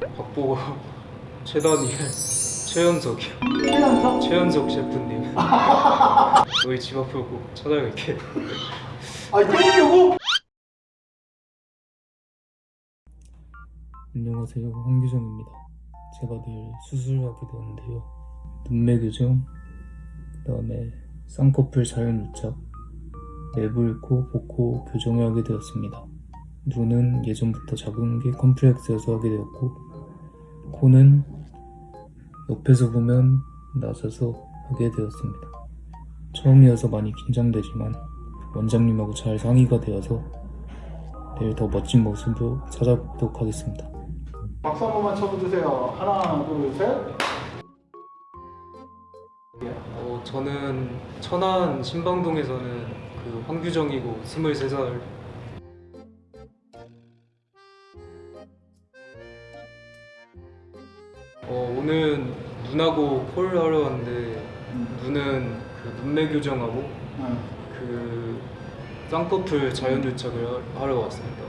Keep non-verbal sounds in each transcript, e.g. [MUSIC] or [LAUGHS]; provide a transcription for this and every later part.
박보고 최단일 최연석이요 최연석? 최연석 셰프님. [LAUGHS] 너희 집 앞을 꼭 찾아갈게 아 때리려고? 안녕하세요. 황규정입니다. 제가 내일 수술을 하게 되었는데요. 눈매 교정 그 다음에 쌍꺼풀 자연 유착 내부 코 복코 교정을 하게 되었습니다. 눈은 예전부터 작은 게 컴플렉스여서 하게 되었고 코는 옆에서 보면 낮아서 하게 되었습니다 처음이어서 많이 긴장되지만 원장님하고 잘 상의가 되어서 내일 더 멋진 모습으로 찾아뵙도록 하겠습니다 박수 한 번만 쳐주세요. 하나, 둘, 셋. 어, 저는 천안 신방동에서는 그 황규정이고 23살 어, 오늘 눈하고 콜 하러 왔는데 눈은 그 눈매 교정하고 응. 그 쌍꺼풀 자연 유착을 하- 하러 왔습니다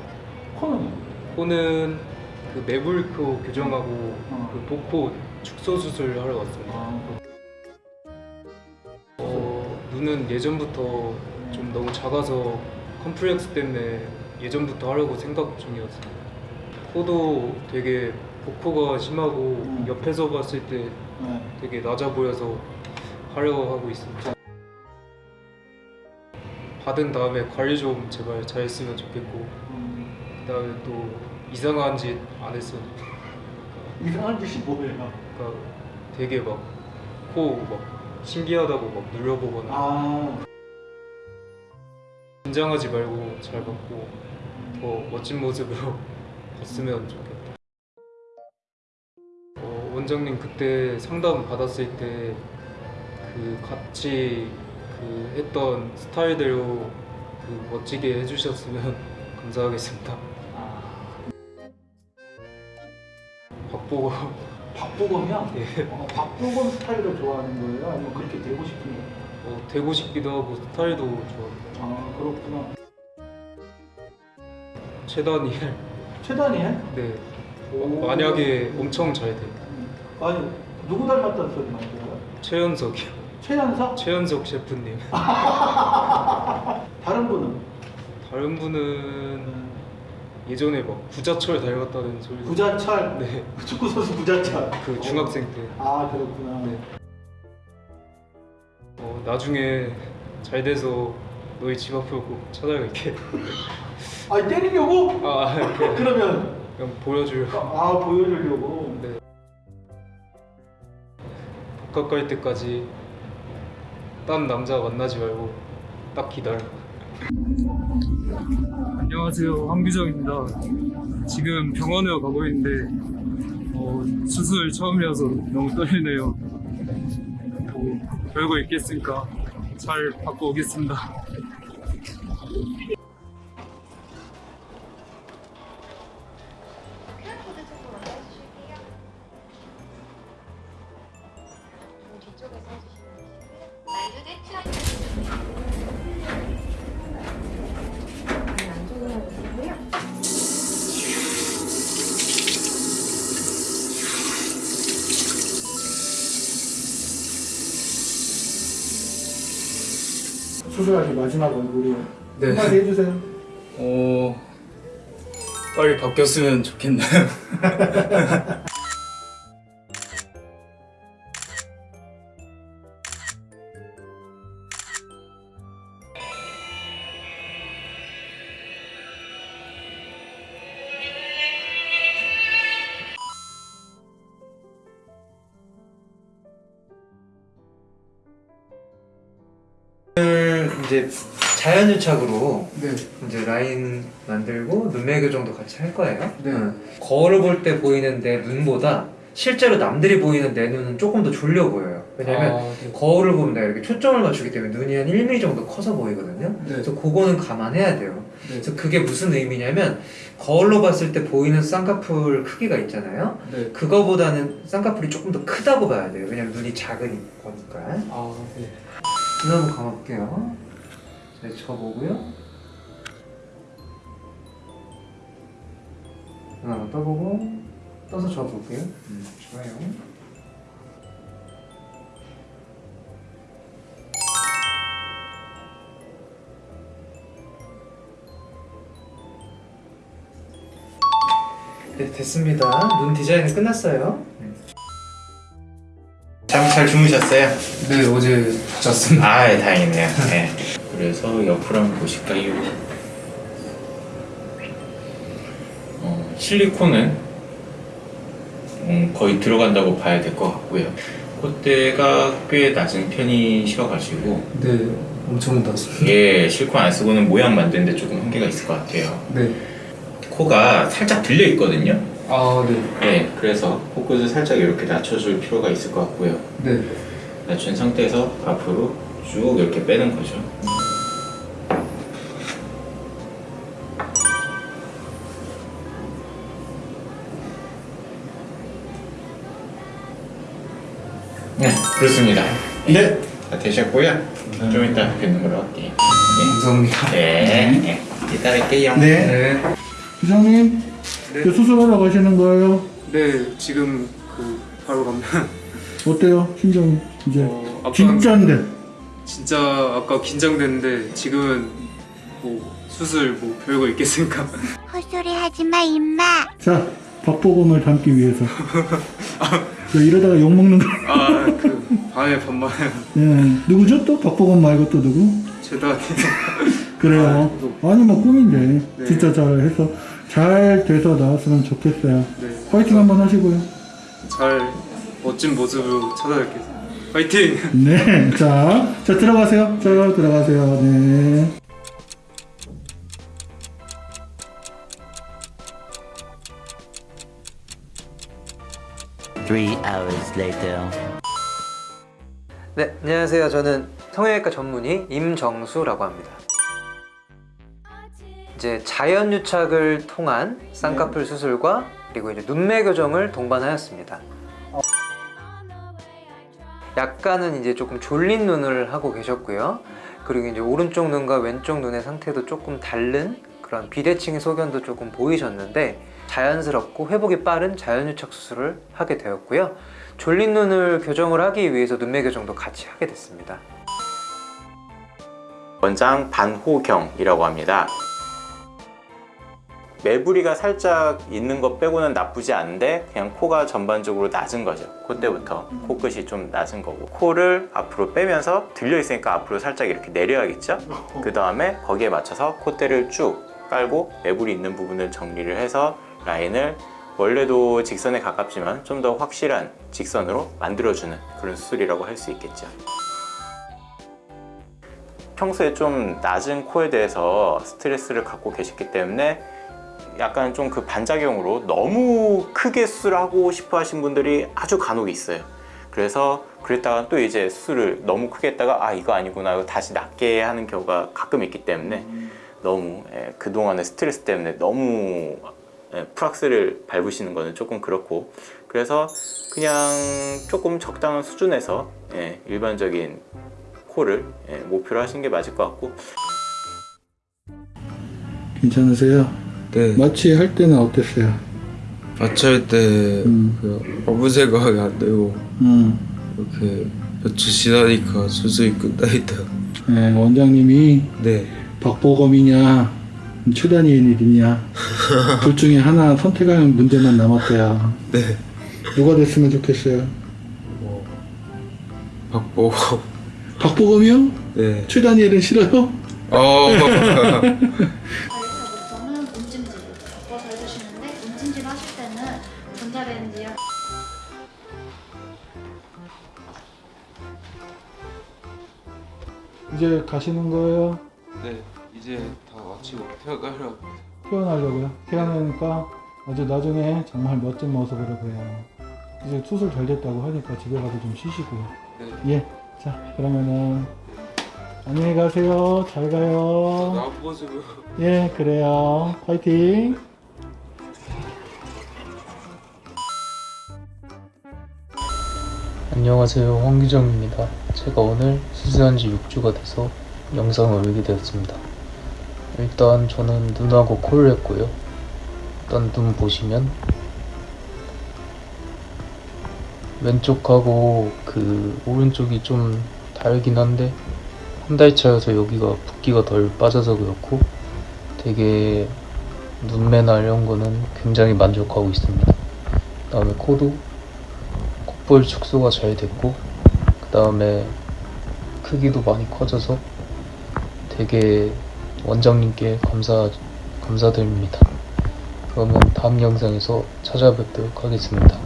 코는? 코는 그 매불코 교정하고 어. 그 복코 축소 수술 하러 왔습니다 아, 어, 눈은 예전부터 좀 너무 작아서 컴플렉스 때문에 예전부터 하려고 생각 중이었어요. 코도 되게 복코가 심하고 음. 옆에서 봤을 때 네. 되게 낮아 보여서 하려고 하고 있습니다. 받은 다음에 관리 좀 제발 잘 했으면 좋겠고 음, 그다음에 또 이상한 짓 안 했으면 이상한 짓이 뭐예요? 그러니까 되게 막 코막 신기하다고 막 눌려보거나 아, 긴장하지 말고 잘 받고 더 멋진 모습으로 [LAUGHS] 봤으면 좋겠다. 어, 원장님 그때 상담 받았을 때 그 같이 그 했던 스타일대로 그 멋지게 해주셨으면 [LAUGHS] 감사하겠습니다. 아. 박보고 박보검이야? 예. 어, 박보검 스타일을 좋아하는 거예요? 아니면 그렇게 되고 싶은 거예요? 어, 되고 싶기도 하고 스타일도 좋아. 아, 그렇구나. 최단일 최단이에? 네 오. 만약에 엄청 잘 돼. 아니, 누구 닮았다는 소리 많이 들어요? 최연석이요. 최연석? 최연석 셰프님. [LAUGHS] 다른 분은? 다른 분은 예전에 막 구자철 닮았다는 소리. 구자철? 네. 축구 선수 구자철. 그 중학생 때. 아, 그렇구나. 네. 어, 나중에 잘 돼서 너희 집 앞을 꼭 찾아갈게. [LAUGHS] 아니, 때리려고? 아, 그냥, 그러면, 그냥 보여주려고. 아, 보여주려고. 갈 때까지 딴 남자 만나지 말고 딱 기다려. 안녕하세요, 황규정입니다. 지금 병원으로 가고 있는데 어, 수술 처음이라서 너무 떨리네요. 뭐, 별거 있겠으니까 잘 받고 오겠습니다. 수술하기 마지막 얼굴이 네. 한마디 해주세요. 어 빨리 바뀌었으면 좋겠네요. [LAUGHS] 이제 자연유착으로 네. 이제 라인 만들고 눈매 교정도 같이 할 거예요. 네. 응. 거울을 볼 때 보이는 내 눈보다 실제로 남들이 보이는 내 눈은 조금 더 졸려 보여요. 왜냐면 아, 네. 거울을 보면 내가 이렇게 초점을 맞추기 때문에 눈이 한 1mm 정도 커서 보이거든요. 네. 그래서 그거는 감안해야 돼요. 네. 그래서 그게 무슨 의미냐면 거울로 봤을 때 보이는 쌍꺼풀 크기가 있잖아요. 네. 그거보다는 쌍꺼풀이 조금 더 크다고 봐야 돼요. 왜냐면 눈이 작으니까. 아, 네. 눈 한번 감아볼게요. 자, 쳐보고요. 눈 한번 떠보고 떠서 줘볼게요. 음, 좋아요. 네, 됐습니다. 눈 디자인은 끝났어요. 잠 잘 주무셨어요? 네 어제 잤습니다. 아, 예, 다행이네요. 네. [LAUGHS] 그래서 옆으로 한번 보실까요? 어, 실리콘은 음, 거의 들어간다고 봐야 될 것 같고요. 콧대가 꽤 낮은 편이셔가지고 네 엄청 낮습니다. 예, 실리콘 안 쓰고는 모양 만드는데 조금 한계가 있을 것 같아요. 네. 코가 살짝 들려 있거든요. 아 네. 예, 그래서 코끝을 살짝 이렇게 낮춰줄 필요가 있을 것 같고요. 네. 낮춘 상태에서 앞으로 쭉 이렇게 빼는 거죠. 그렇습니다. 네, 다 되셨고요. 좀 이따 뵙는 걸로 할게요. 감사합니다. 네, 네. 이따 뵐게요. 네. 네. 부장님, 네. 그 수술하러 가시는 거예요? 네 지금 그 바로 가면 [LAUGHS] 어때요? 심정이 이제 어, 아까 진짜인데. 진짜 아까 긴장됐는데 지금은 뭐 수술 뭐 별거 있겠습니까? [LAUGHS] 헛소리 하지 마, 임마. 자, 박보검을 담기 위해서. 저 [LAUGHS] 이러다가 욕 먹는 거. 아 그 밤에 밤만 예, 누구죠 또? 박보검 말고 또 누구? 죄다 [LAUGHS] 그래요. 아니 뭐 꿈인데 네. 진짜 잘 해서 잘 돼서 나왔으면 좋겠어요. 네. 화이팅 한번 하시고요. 잘 멋진 모습으로 찾아뵙겠습니다. 화이팅! 네, 자, 자 들어가세요. 자 들어가세요. 네. Three hours later. 네, 안녕하세요. 저는 성형외과 전문의 임정수라고 합니다. 이제 자연 유착을 통한 쌍꺼풀 수술과 그리고 이제 눈매 교정을 동반하였습니다. 약간은 이제 조금 졸린 눈을 하고 계셨고요. 그리고 이제 오른쪽 눈과 왼쪽 눈의 상태도 조금 다른 그런 비대칭 소견도 조금 보이셨는데 자연스럽고 회복이 빠른 자연유착 수술을 하게 되었고요. 졸린 눈을 교정을 하기 위해서 눈매 교정도 같이 하게 됐습니다. 원장 반호경이라고 합니다. 매부리가 살짝 있는 것 빼고는 나쁘지 않은데 그냥 코가 전반적으로 낮은 거죠. 콧대부터 코끝이 좀 낮은 거고 코를 앞으로 빼면서 들려 있으니까 앞으로 살짝 이렇게 내려야겠죠. 그 다음에 거기에 맞춰서 콧대를 쭉 깔고 매부리 있는 부분을 정리를 해서 라인을 원래도 직선에 가깝지만 좀 더 확실한 직선으로 만들어주는 그런 수술이라고 할 수 있겠죠. 평소에 좀 낮은 코에 대해서 스트레스를 갖고 계셨기 때문에 약간 좀 그 반작용으로 너무 크게 수술하고 싶어 하신 분들이 아주 간혹 있어요. 그래서 그랬다가 또 이제 수술을 너무 크게 했다가 아 이거 아니구나 이거 다시 낮게 하는 경우가 가끔 있기 때문에 너무 예, 그동안의 스트레스 때문에 너무 예, 프락스를 밟으시는 거는 조금 그렇고 그래서 그냥 조금 적당한 수준에서 예, 일반적인 코를 예, 목표로 하시는 게 맞을 것 같고 괜찮으세요? 네, 마취 할 때는 어땠어요? 마취 할 때 음. 그 아무 생각이 안 들고 음, 이렇게 며칠 지나니까 수술이 끝나 있다. 네, 원장님이 네, 박보검이냐 최다니엘이냐 [LAUGHS] 둘 중에 하나 선택하는 문제만 남았대요. 네, 누가 됐으면 좋겠어요? 박보고, 박보검이요? 네, 최다니엘은 싫어요? 어, 바꿔서 해주시는데 [LAUGHS] 하실 때는 이제 가시는 거예요? 네, 이제 다 마치고 퇴근하려. 퇴원하려고요? 퇴원하니까 아주 나중에 정말 멋진 모습으로 보여요. 이제 수술 잘 됐다고 하니까 집에 가서 좀 쉬시고요. 네, 예. 자, 그러면은 안녕히 가세요. 잘 가요. 나한 모습을. [LAUGHS] 예, 그래요. 파이팅. 안녕하세요 황규정입니다 제가 오늘 수술한 지 6주가 돼서 영상을 올리게 되었습니다 일단 저는 눈하고 코를 했고요 일단 눈 보시면 왼쪽하고 그 오른쪽이 좀 다르긴 한데 한 달 차여서 여기가 붓기가 덜 빠져서 그렇고 되게 눈매나 이런 거는 굉장히 만족하고 있습니다. 그 다음에 코도 콧볼 축소가 잘 됐고 그 다음에 크기도 많이 커져서 되게 원장님께 감사 감사드립니다. 그러면 다음 영상에서 찾아뵙도록 하겠습니다.